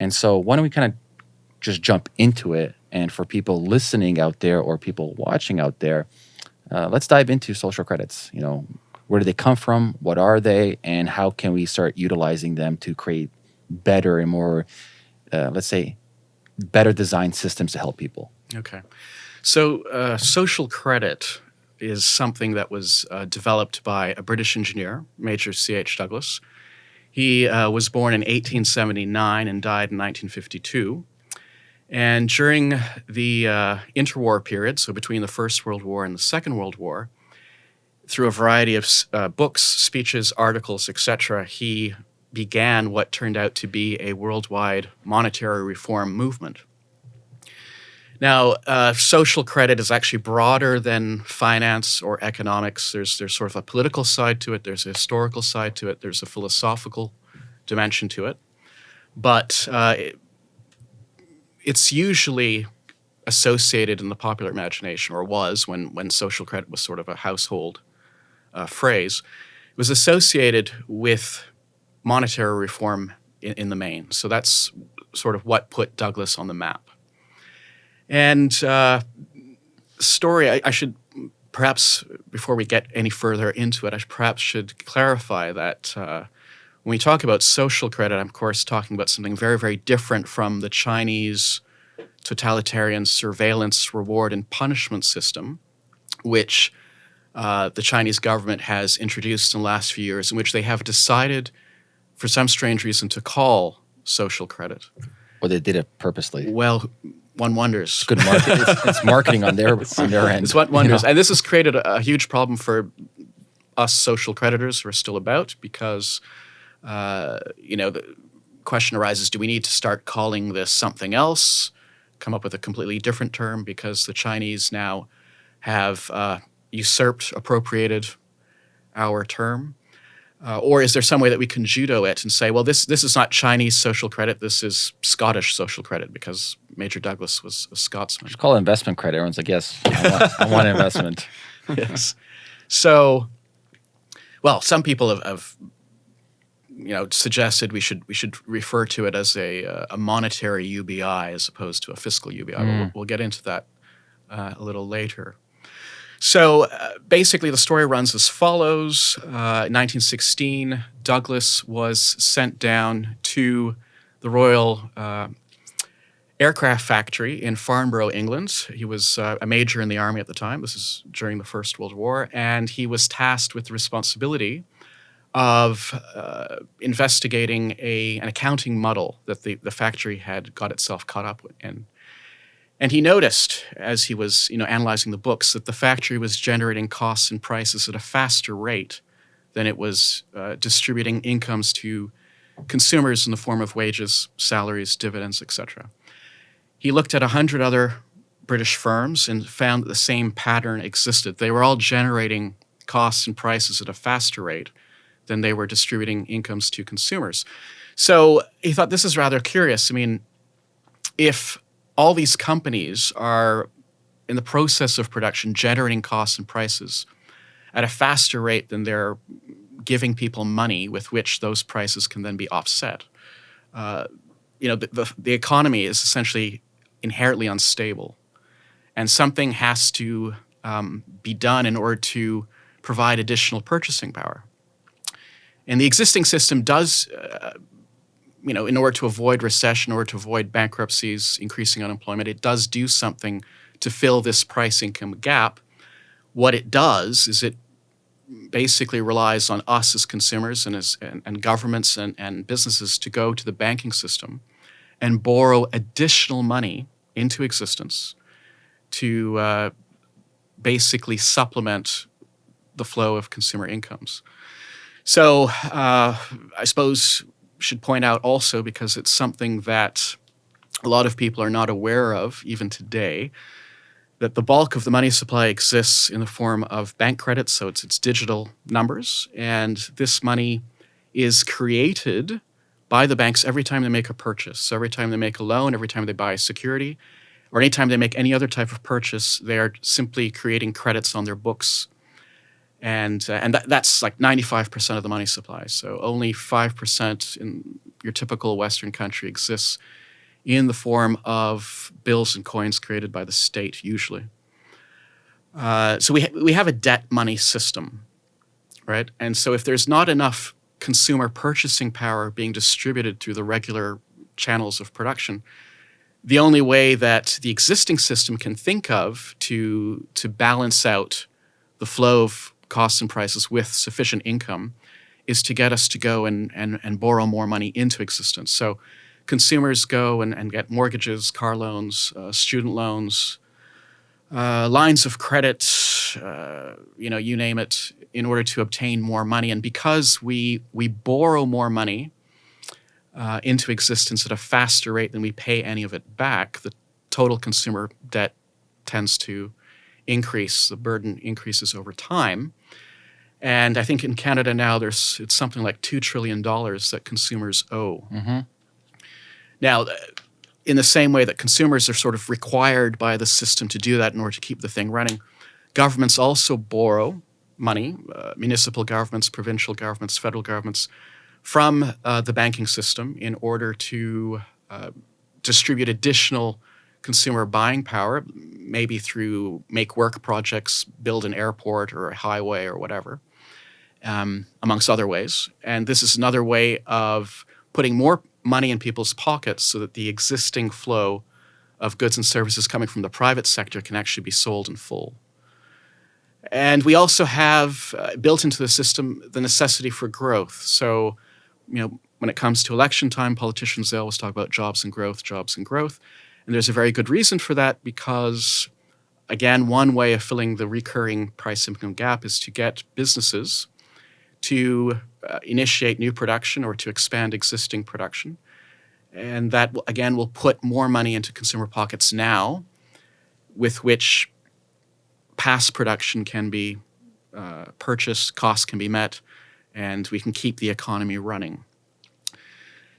And so why don't we kind of just jump into it? And for people listening out there or people watching out there, uh, let's dive into social credits. You know, where do they come from? What are they? And how can we start utilizing them to create better and more, uh, let's say, better designed systems to help people? Okay. So, uh, social credit is something that was uh, developed by a British engineer, Major C.H. Douglas. He uh, was born in 1879 and died in 1952. And during the uh, interwar period, so between the First World War and the Second World War, through a variety of uh, books, speeches, articles, etc., he began what turned out to be a worldwide monetary reform movement. Now, uh, social credit is actually broader than finance or economics. There's, there's sort of a political side to it, there's a historical side to it, there's a philosophical dimension to it. But uh, it, it's usually associated in the popular imagination, or was when, when social credit was sort of a household uh, phrase, it was associated with monetary reform in, in, the main. So that's sort of what put Douglas on the map. And uh, story, I, I, should perhaps, before we get any further into it, I perhaps should clarify that uh, when we talk about social credit, I'm of course talking about something very, very different from the Chinese totalitarian surveillance, reward, and punishment system, which uh, the Chinese government has introduced in the last few years, in which they have decided, for some strange reason, to call social credit. Or they did it purposely. Well, one wonders. It's good marketing. it's, it's, marketing on their on their end. It's what wonders, you know? and this has created a, a, huge problem for us social creditors who are still about because, uh, you know, the question arises: Do we need to start calling this something else? Come up with a completely different term because the Chinese now have uh, usurped, appropriated our term? Uh, or is there some way that we can judo it and say, well, this this is not Chinese social credit, this is Scottish social credit because Major Douglas was a Scotsman. Just call it investment credit. Everyone's like, yes, I want, I want investment. yes. So, well, some people have, have, you know suggested we should we should refer to it as a uh, a monetary UBI as opposed to a fiscal UBI. Mm. We'll, we'll, get into that uh, a little later. So uh, basically, the story runs as follows. Uh, in 1916, Douglas was sent down to the Royal uh, Aircraft Factory in Farnborough, England. He was uh, a major in the army at the time. This is during the First World War. And he was tasked with the responsibility of uh, investigating a, an accounting muddle that the, the factory had got itself caught up in. And he noticed, as he was you know, analyzing the books, that the factory was generating costs and prices at a faster rate than it was uh, distributing incomes to consumers in the form of wages, salaries, dividends, etc. He looked at 100 other British firms and found that the same pattern existed. They were all generating costs and prices at a faster rate than they were distributing incomes to consumers. So he thought this is rather curious. I mean, if all these companies are in the process of production generating costs and prices at a faster rate than they're giving people money with which those prices can then be offset. Uh, you know, the, the, the, economy is essentially inherently unstable, and something has to um, be done in order to provide additional purchasing power. And the existing system does uh, you know, in order to avoid recession, in order to avoid bankruptcies, increasing unemployment, it does do something to fill this price income gap. What it does is it basically relies on us as consumers and as and, and governments and, and businesses to go to the banking system and borrow additional money into existence to uh, basically supplement the flow of consumer incomes. So uh, I suppose should point out also because it's something that a lot of people are not aware of even today that the bulk of the money supply exists in the form of bank credits, so it's its digital numbers, and this money is created by the banks every time they make a purchase. So every time they make a loan, every time they buy a security, or anytime they make any other type of purchase, they are simply creating credits on their books and uh, and that, that's like 95% of the money supply. So only 5% in your typical Western country exists in the form of bills and coins created by the state, usually. Uh, so we, ha- we have a debt money system, right? And so if there's not enough consumer purchasing power being distributed through the regular channels of production, the only way that the existing system can think of to, to balance out the flow of costs and prices with sufficient income is to get us to go and, and, and borrow more money into existence. So consumers go and, and get mortgages, car loans, uh, student loans, uh, lines of credit, uh, you know, you name it, in order to obtain more money. And because we we borrow more money uh, into existence at a faster rate than we pay any of it back, the total consumer debt tends to increase. The burden increases over time. And I think in Canada now, there's it's something like two trillion dollars that consumers owe. Mm-hmm. Now, in the same way that consumers are sort of required by the system to do that in order to keep the thing running, governments also borrow money, uh, municipal governments, provincial governments, federal governments, from uh, the banking system in order to uh, distribute additional consumer buying power, maybe through make work projects, build an airport or a highway or whatever, um, amongst other ways. And this is another way of putting more money in people's pockets so that the existing flow of goods and services coming from the private sector can actually be sold in full. And we also have uh, built into the system the necessity for growth. So, you know, when it comes to election time, politicians they always talk about jobs and growth, jobs and growth. And there's a very good reason for that because, again, one way of filling the recurring price income gap is to get businesses to uh, initiate new production or to expand existing production. And that, again, will put more money into consumer pockets now, with which past production can be uh, purchased, costs can be met, and we can keep the economy running.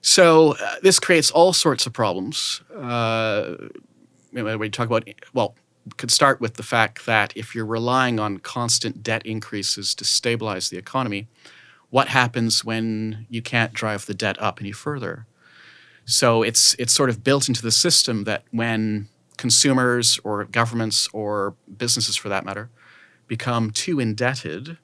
So uh, this creates all sorts of problems. Uh, we talk about, well, could start with the fact that if you're relying on constant debt increases to stabilize the economy, what happens when you can't drive the debt up any further? So it's it's sort of built into the system that when consumers or governments or businesses, for that matter, become too indebted,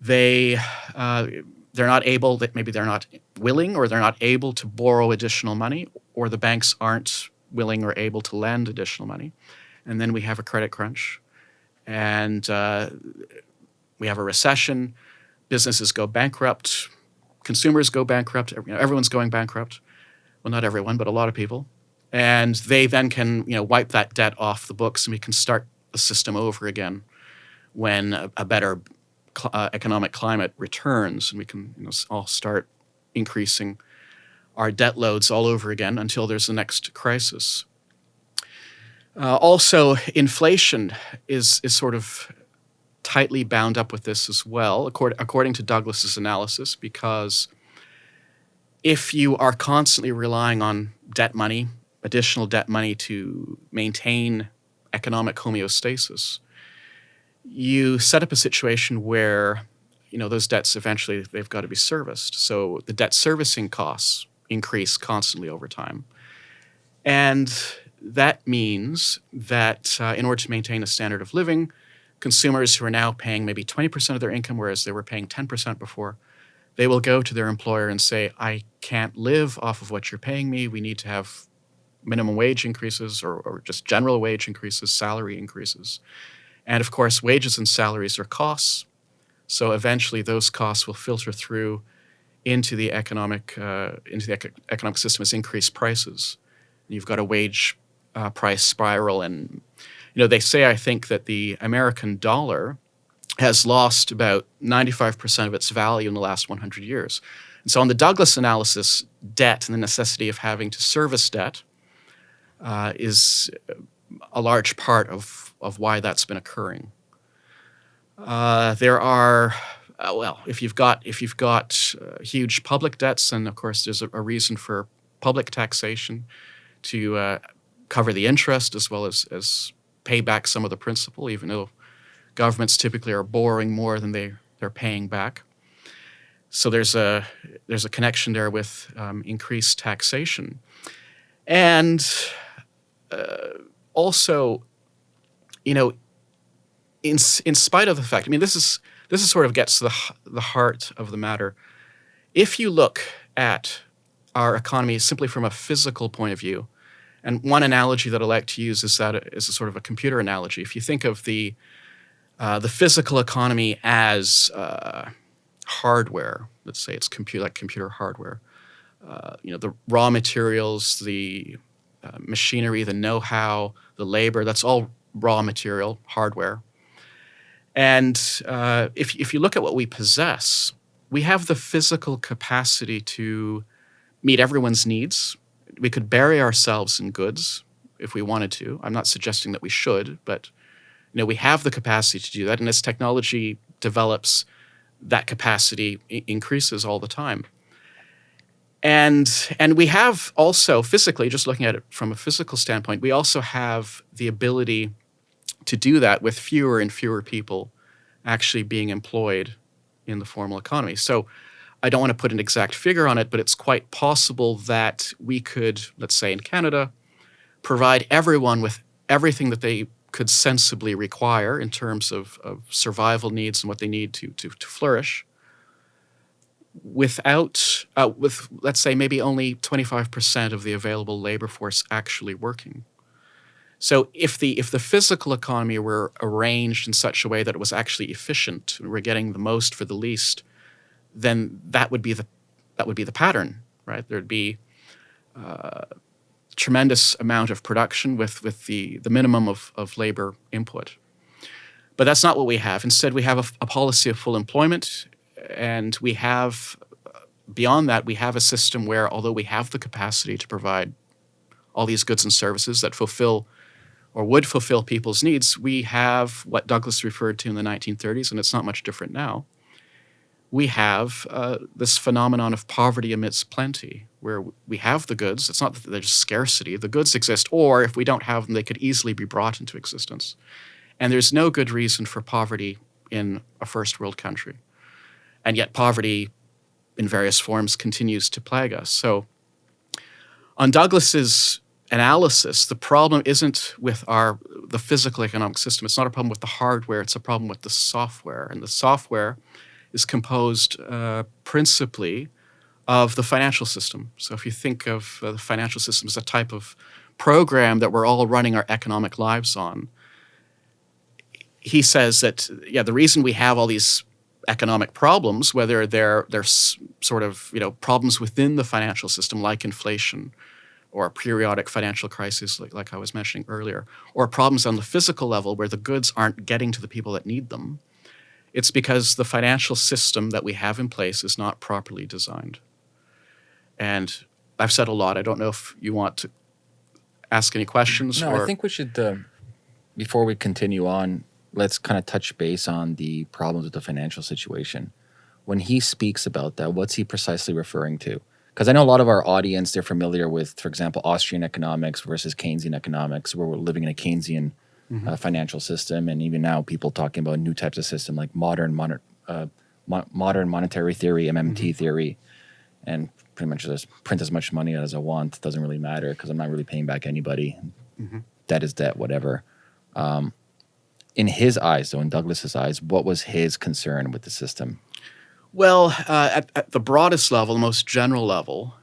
they uh, they're not able that maybe they're not willing or they're not able to borrow additional money, or the banks aren't willing or able to lend additional money and then we have a credit crunch, and uh, we have a recession. Businesses go bankrupt, consumers go bankrupt. Everyone's going bankrupt. Well, not everyone, but a lot of people, and they then can you know wipe that debt off the books, and we can start the system over again when a, a better cl- uh, economic climate returns, and we can you know, all start increasing our debt loads all over again until there's the next crisis. Uh, also, inflation is is sort of tightly bound up with this as well, according, according to Douglas's analysis, because if you are constantly relying on debt money, additional debt money to maintain economic homeostasis, you set up a situation where you know those debts eventually they've got to be serviced. So the debt servicing costs increase constantly over time. And that means that uh, in order to maintain a standard of living, consumers who are now paying maybe 20% of their income, whereas they were paying 10% before, they will go to their employer and say, I can't live off of what you're paying me. We need to have minimum wage increases or, or just general wage increases, salary increases. And of course, wages and salaries are costs. So eventually, those costs will filter through into the economic uh, into the economic system as increased prices. You've got a wage uh, price spiral. And, you know, they say, I think, that the American dollar has lost about 95% of its value in the last 100 years. And so, on the Douglas analysis, debt and the necessity of having to service debt uh, is a large part of, of why that's been occurring. Uh, there are, uh, well, if you've got if you've got uh, huge public debts, and of course there's a, a reason for public taxation to uh, cover the interest as well as, as pay back some of the principal, even though governments typically are borrowing more than they, they're paying back. so there's a there's a connection there with um, increased taxation, and uh, also, you know, in in spite of the fact, I mean, this is this is sort of gets to the the heart of the matter. If you look at our economy simply from a physical point of view, and one analogy that I like to use is that is a sort of a computer analogy. If you think of the uh, the physical economy as uh, hardware, let's say it's computer like computer hardware, uh, you know, the raw materials, the uh, machinery, the know-how, the labor, that's all raw material, hardware. And uh, if, if you look at what we possess, we have the physical capacity to meet everyone's needs. We could bury ourselves in goods if we wanted to. I'm not suggesting that we should, but you know, we have the capacity to do that. And as technology develops, that capacity increases all the time. And, and we have also physically, just looking at it from a physical standpoint, we also have the ability to do that with fewer and fewer people actually being employed in the formal economy. So I don't want to put an exact figure on it, but it's quite possible that we could, let's say in Canada, provide everyone with everything that they could sensibly require in terms of, of survival needs and what they need to, to, to flourish without, uh, with let's say maybe only 25% of the available labor force actually working. So if the, if the physical economy were arranged in such a way that it was actually efficient, we're getting the most for the least, then that would be the, that would be the pattern, right? There'd be uh, tremendous amount of production with, with the, the minimum of, of labor input. But that's not what we have. Instead, we have a, a policy of full employment, and we have, beyond that, we have a system where, although we have the capacity to provide all these goods and services that fulfill or would fulfill people's needs, we have what Douglas referred to in the 1930s, and it's not much different now. We have uh, this phenomenon of poverty amidst plenty, where we have the goods. It's not that there's scarcity. The goods exist, or if we don't have them, they could easily be brought into existence. And there's no good reason for poverty in a first world country. And yet poverty in various forms continues to plague us. So on Douglas's analysis, the problem isn't with our the physical economic system. It's not a problem with the hardware. It's a problem with the software. And the software is composed uh, principally of the financial system. So if you think of uh, the financial system as a type of program that we're all running our economic lives on, he says that, yeah, the reason we have all these economic problems, whether they're, they're sort of, you know, problems within the financial system like inflation or a periodic financial crisis like, like I was mentioning earlier, or problems on the physical level where the goods aren't getting to the people that need them, it's because the financial system that we have in place is not properly designed. And I've said a lot. I don't know if you want to ask any questions. No, or... I think we should, uh, before we continue on, let's kind of touch base on the problems with the financial situation. When he speaks about that, what's he precisely referring to? Because I know a lot of our audience, they're familiar with, for example, Austrian economics versus Keynesian economics, where we're living in a Keynesian mm -hmm. uh, financial system. And even now, people talking about new types of system like modern, moder uh, mo modern monetary theory, MMT mm -hmm. theory. And pretty much just print as much money as I want. It doesn't really matter because I'm not really paying back anybody. Mm-hmm. Debt is debt, whatever. Um, in his eyes, though, in Douglas's eyes, what was his concern with the system? Well, uh, at, at, the broadest level, the most general level,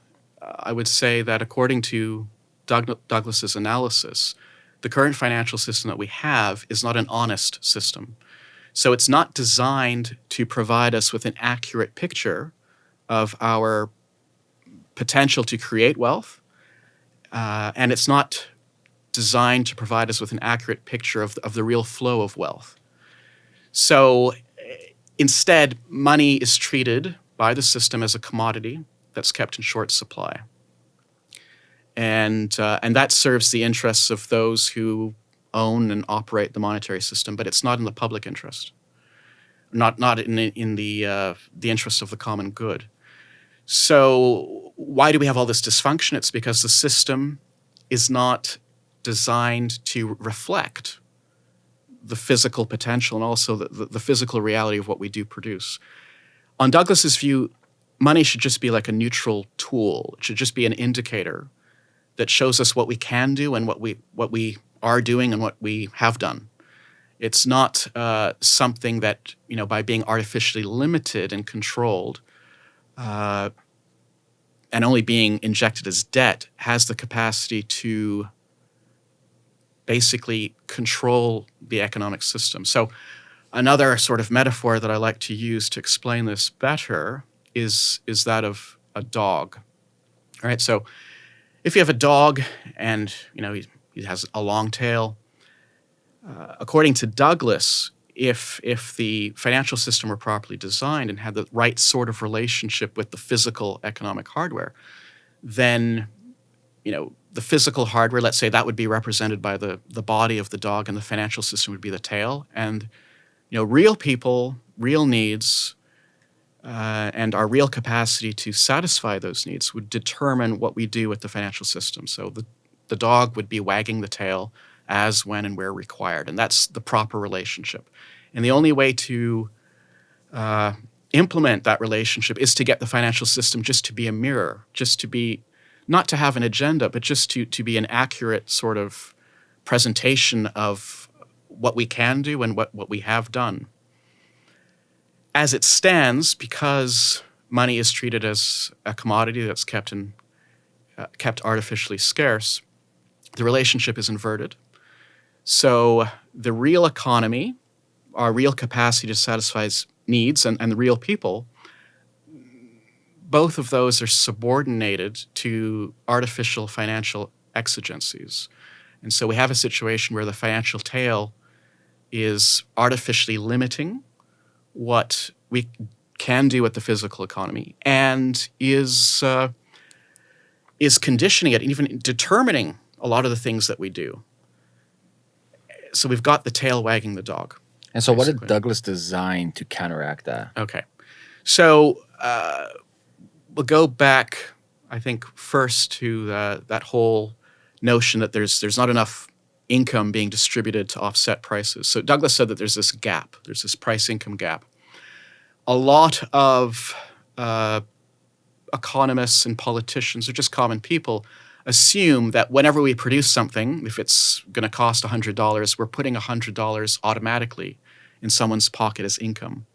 uh, I would say that according to Doug, Douglas's analysis, the current financial system that we have is not an honest system. So it's not designed to provide us with an accurate picture of our potential to create wealth, uh, and it's not designed to provide us with an accurate picture of the, of the real flow of wealth. So instead, money is treated by the system as a commodity that's kept in short supply. And, uh, and that serves the interests of those who own and operate the monetary system, but it's not in the public interest, not, not in, in the, uh, the interest of the common good. So why do we have all this dysfunction? It's because the system is not designed to reflect the physical potential and also the, the, physical reality of what we do produce. On Douglas's view, money should just be like a neutral tool. It should just be an indicator that shows us what we can do and what we what we are doing and what we have done. It's not uh, something that you know by being artificially limited and controlled, uh, and only being injected as debt has the capacity to basically control the economic system. So, another sort of metaphor that I like to use to explain this better is is that of a dog. All right, so if you have a dog and you know he, he has a long tail, uh, according to Douglas, if if the financial system were properly designed and had the right sort of relationship with the physical economic hardware, then you know the physical hardware, let's say that would be represented by the the body of the dog, and the financial system would be the tail, and you know real people, real needs uh, and our real capacity to satisfy those needs would determine what we do with the financial system. So the, the dog would be wagging the tail as, when, and where required. And that's the proper relationship. And the only way to uh, implement that relationship is to get the financial system just to be a mirror, just to be, not to have an agenda, but just to, to be an accurate sort of presentation of what we can do and what, what we have done as it stands, because money is treated as a commodity that's kept in uh, kept artificially scarce, the relationship is inverted. So the real economy, our real capacity to satisfy needs, and, and the real people, both of those are subordinated to artificial financial exigencies. And so we have a situation where the financial tail is artificially limiting what we can do with the physical economy and is uh, is conditioning it, and even determining a lot of the things that we do. So we've got the tail wagging the dog. And so, basically. what did Douglas design to counteract that? Okay, so uh, we'll go back. I think first to uh, that whole notion that there's there's not enough income being distributed to offset prices. So Douglas said that there's this gap, there's this price income gap. A lot of uh, economists and politicians, or just common people, assume that whenever we produce something, if it's going to cost $100, we're putting $100 automatically in someone's pocket as income.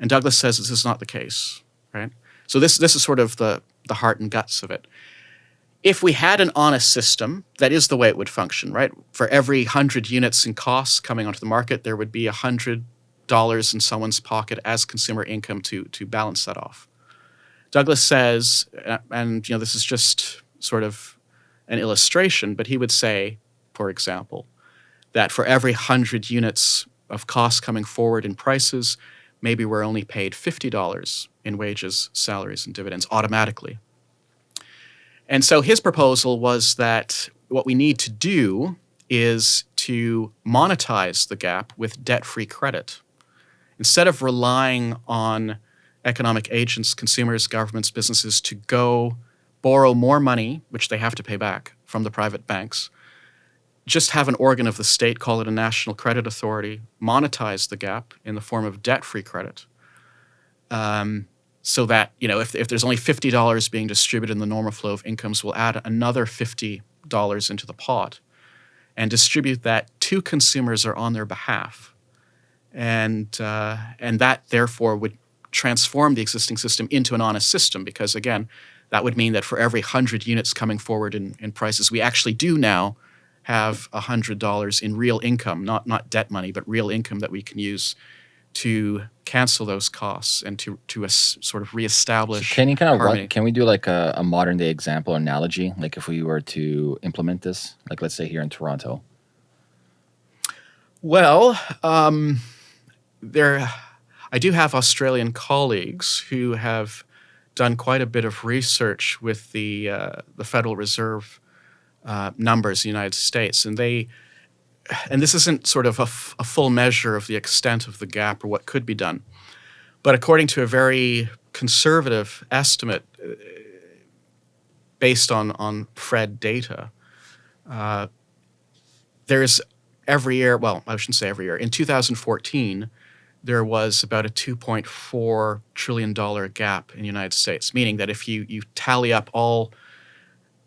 And Douglas says this is not the case, right? So this, this is sort of the, the heart and guts of it if we had an honest system, that is the way it would function, right? For every 100 units in costs coming onto the market, there would be $100 in someone's pocket as consumer income to, to balance that off. Douglas says, uh, and you know, this is just sort of an illustration, but he would say, for example, that for every 100 units of costs coming forward in prices, maybe we're only paid $50 in wages, salaries, and dividends automatically. And so his proposal was that what we need to do is to monetize the gap with debt free credit. Instead of relying on economic agents, consumers, governments, businesses to go borrow more money, which they have to pay back from the private banks, just have an organ of the state, call it a national credit authority, monetize the gap in the form of debt free credit. Um, so that you know if, if there's only $50 being distributed in the normal flow of incomes we'll add another $50 into the pot and distribute that to consumers on their behalf and uh, and that therefore would transform the existing system into an honest system because again that would mean that for every 100 units coming forward in, in prices we actually do now have $100 in real income not not debt money but real income that we can use to cancel those costs and to to a, sort of reestablish. So can you kind of run, can we do like a, a modern day example or analogy? Like if we were to implement this, like let's say here in Toronto. Well, um, there, I do have Australian colleagues who have done quite a bit of research with the uh, the Federal Reserve uh, numbers in the United States, and they and this isn't sort of a, full measure of the extent of the gap or what could be done, but according to a very conservative estimate uh, based on, on Fred data, uh, there's every year, well, I shouldn't say every year, in 2014, there was about a 2.4 trillion dollar gap in the United States, meaning that if you you tally up all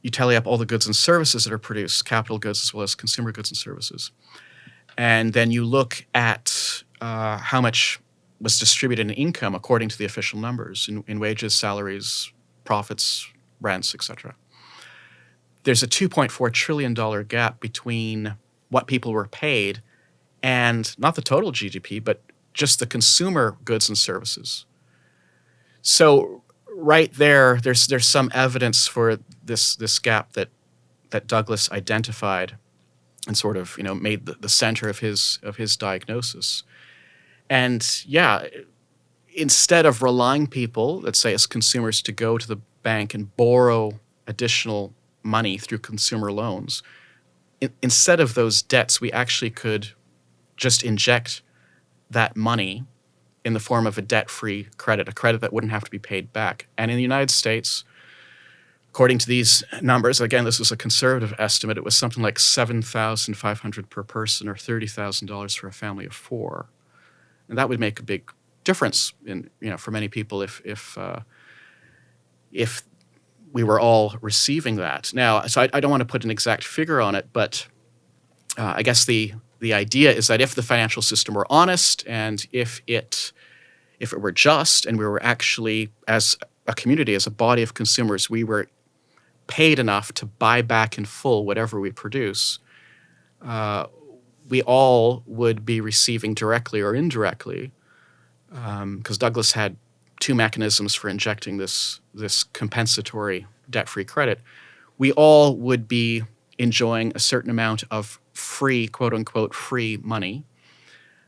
you tally up all the goods and services that are produced, capital goods as well as consumer goods and services, and then you look at uh, how much was distributed in income according to the official numbers in, in wages, salaries, profits, rents, etc. There's a 2.4 trillion dollar gap between what people were paid and not the total GDP, but just the consumer goods and services. So right there, there's there's some evidence for this this gap that that Douglas identified and sort of you know made the, the center of his of his diagnosis. And yeah, instead of relying people, let's say as consumers, to go to the bank and borrow additional money through consumer loans, in, instead of those debts, we actually could just inject that money in the form of a debt-free credit, a credit that wouldn't have to be paid back. And in the United States, according to these numbers, again, this was a conservative estimate, it was something like 7,500 per person or $30,000 for a family of four. And that would make a big difference in, you know, for many people if, if, uh, if we were all receiving that. Now, so I, I, don't want to put an exact figure on it, but uh, I guess the the idea is that if the financial system were honest and if it if it were just and we were actually as a community as a body of consumers we were paid enough to buy back in full whatever we produce uh, we all would be receiving directly or indirectly because um, douglas had two mechanisms for injecting this this compensatory debt-free credit. We all would be enjoying a certain amount of free, quote unquote, free money.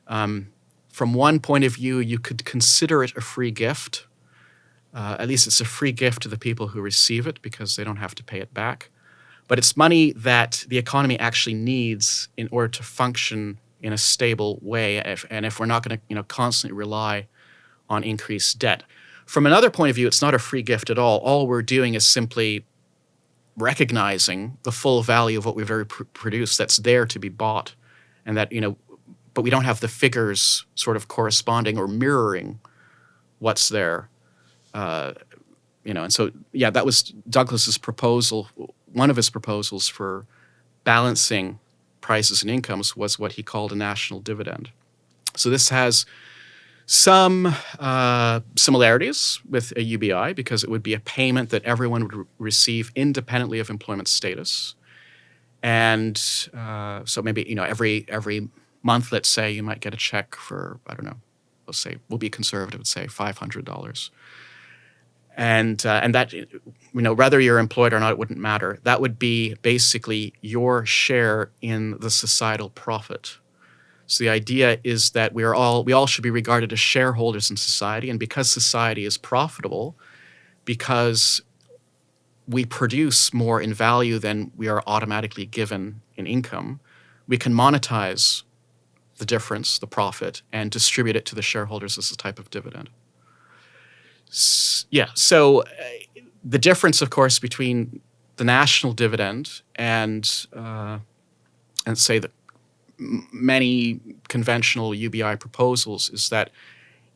Um, from one point of view, you could consider it a free gift. Uh, at least it's a free gift to the people who receive it because they don't have to pay it back. But it's money that the economy actually needs in order to function in a stable way. If, and if we're not going to you know, constantly rely on increased debt. From another point of view, it's not a free gift at all. All we're doing is simply recognizing the full value of what we've already pr produced that's there to be bought. And that you know but we don't have the figures sort of corresponding or mirroring what's there uh, you know. And so yeah that was douglas's proposal one of his proposals for balancing prices and incomes was what he called a national dividend. So this has some uh, similarities with a UBI because it would be a payment that everyone would re receive independently of employment status. And uh, so maybe, you know, every, every month, let's say, you might get a check for, I don't know, let's say, we'll be conservative and say $500. And, uh, and that, you know, whether you're employed or not, it wouldn't matter. That would be basically your share in the societal profit so the idea is that we are all we all should be regarded as shareholders in society, and because society is profitable, because we produce more in value than we are automatically given in income, we can monetize the difference, the profit, and distribute it to the shareholders as a type of dividend. S yeah, so uh, the difference, of course, between the national dividend and uh, and say the many conventional UBI proposals is that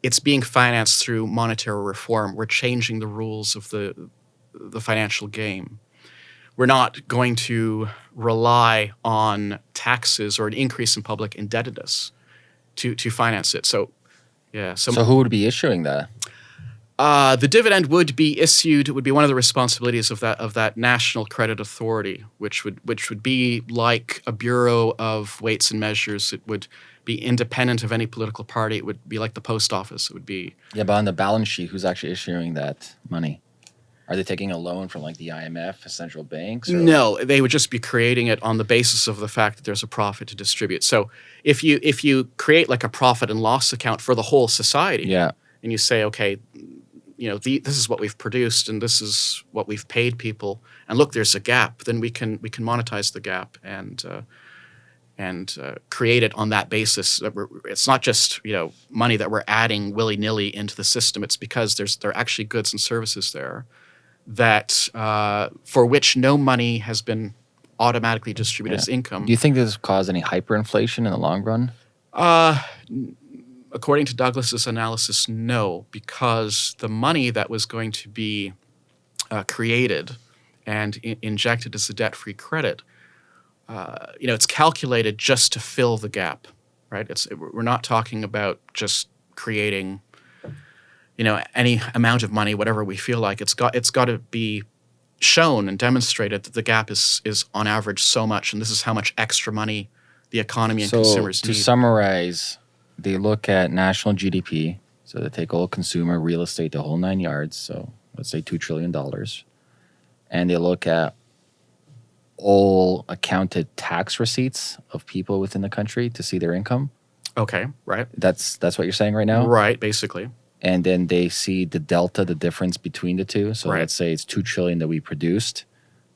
it's being financed through monetary reform. We're changing the rules of the, the financial game. We're not going to rely on taxes or an increase in public indebtedness to, to finance it. So, yeah. So, so who would be issuing that? Uh, the dividend would be issued. It would be one of the responsibilities of that of that national credit authority, which would which would be like a bureau of weights and measures. It would be independent of any political party. It would be like the post office. It would be yeah, but on the balance sheet, who's actually issuing that money? Are they taking a loan from like the IMF, central banks? No, they would just be creating it on the basis of the fact that there's a profit to distribute. So if you if you create like a profit and loss account for the whole society, yeah, and you say, okay, you know, the, this is what we've produced and this is what we've paid people, and look, there's a gap. Then we can we can monetize the gap and uh, and uh, create it on that basis. It's not just you know money that we're adding willy nilly into the system. It's because there's there are actually goods and services there that uh, for which no money has been automatically distributed yeah. as income. Do you think this caused any hyperinflation in the long run? Uh, according to Douglas's analysis, no, because the money that was going to be uh, created and injected as a debt-free credit, uh, you know, it's calculated just to fill the gap, right? It's we're not talking about just creating, you know, any amount of money, whatever we feel like. It's got it's got to be shown and demonstrated that the gap is is on average so much, and this is how much extra money the economy and so consumers need. So to summarize, they look at national GDP. So they take all consumer, real estate, the whole nine yards. So let's say two trillion dollars, and they look at all accounted tax receipts of people within the country to see their income. okay, right, That's that's what you're saying right now. right, basically, and then they see the delta, the difference between the two. So Right. let's say it's two trillion that we produced,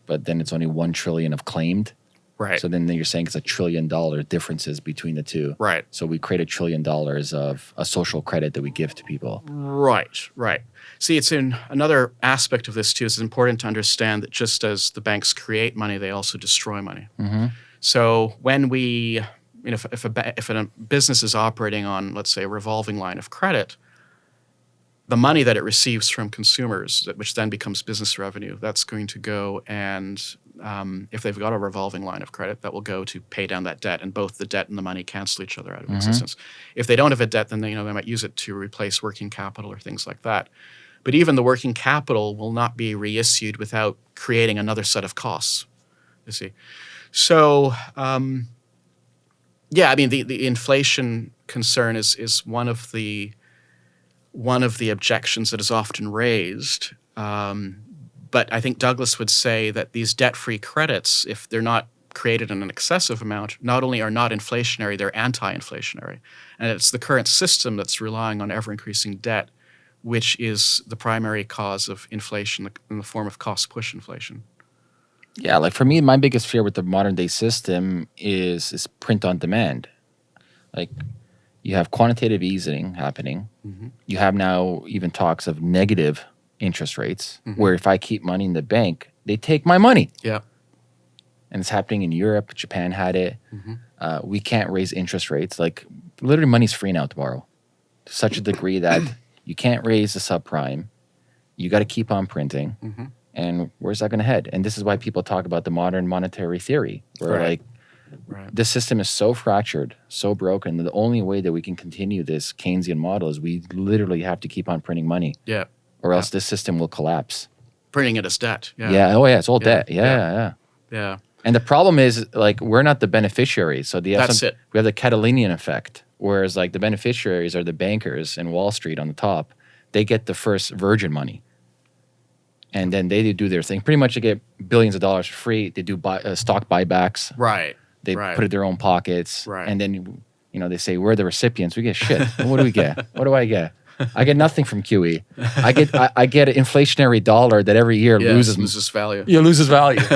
but then it's only one trillion of claimed. Right, So then you're saying it's a trillion dollar differences between the two. right. So we create a trillion dollars of a social credit that we give to people. Right, right. See, it's in another aspect of this too. It's important to understand that just as the banks create money, they also destroy money. Mm-hmm. So when we, you know, if, if a if a business is operating on, let's say, a revolving line of credit, the money that it receives from consumers, which then becomes business revenue, that's going to go and um, if they've got a revolving line of credit, that will go to pay down that debt, and both the debt and the money cancel each other out of Mhm. existence. If they don't have a debt, then they, you know they might use it to replace working capital or things like that. But even the working capital will not be reissued without creating another set of costs. You see, so um, yeah, I mean the, the inflation concern is is one of the one of the objections that is often raised. Um, but I think Douglas would say that these debt-free credits, if they're not created in an excessive amount, not only are not inflationary, they're anti-inflationary, and it's the current system that's relying on ever-increasing debt, which is the primary cause of inflation in the form of cost-push inflation. Yeah, like for me, my biggest fear with the modern day system is is print on demand. Like you have quantitative easing happening. Mhm. You have now even talks of negative interest rates, Mhm. where if I keep money in the bank, they take my money. Yeah. And it's happening in Europe. Japan had it. Mhm. Uh, we can't raise interest rates. Like literally, money's free now to borrow, to such a degree that you can't raise the subprime. You got to keep on printing hmm and where's that going to head? And this is why people talk about the modern monetary theory, where Right. like Right. this system is so fractured, so broken. That the only way that we can continue this Keynesian model is we literally have to keep on printing money, Yeah. Or else this system will collapse. Printing it as debt. Yeah. Yeah. Oh yeah, it's all Yeah. debt. Yeah, Yeah. yeah, yeah. Yeah. And the problem is like we're not the beneficiaries. So the That's it. we have the Cantillon effect, whereas like the beneficiaries are the bankers in Wall Street on the top. They get the first virgin money, and then they do their thing. Pretty much, they get billions of dollars for free. They do buy, uh, stock buybacks. Right. They Right. put it in their own pockets, Right. and then you know they say we're the recipients. We get shit. what do we get? What do I get? I get nothing from QE. I get I, I get an inflationary dollar that every year Yeah. loses loses value. yeah, loses value.